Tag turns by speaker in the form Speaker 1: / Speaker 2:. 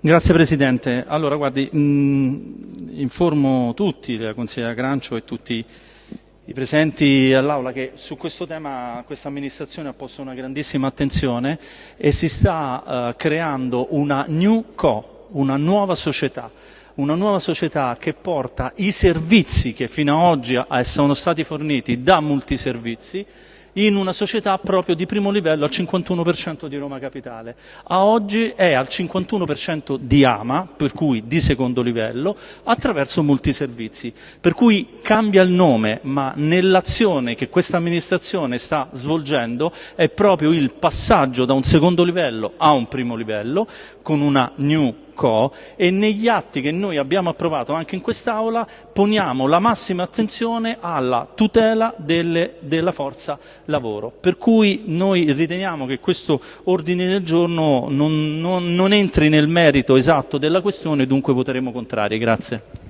Speaker 1: Grazie Presidente. Allora, guardi, mh, informo tutti, la consigliera Grancio e tutti i presenti all'Aula che su questo tema questa amministrazione ha posto una grandissima attenzione e si sta uh, creando una new co, una nuova società una nuova società che porta i servizi che fino ad oggi sono stati forniti da multiservizi in una società proprio di primo livello al 51% di Roma Capitale. A oggi è al 51% di AMA, per cui di secondo livello, attraverso multiservizi. Per cui cambia il nome, ma nell'azione che questa amministrazione sta svolgendo è proprio il passaggio da un secondo livello a un primo livello con una new Co e negli atti che noi abbiamo approvato anche in quest'Aula poniamo la massima attenzione alla tutela delle, della forza lavoro. Per cui noi riteniamo che questo ordine del giorno non, non, non entri nel merito esatto della questione, dunque voteremo contrari. Grazie.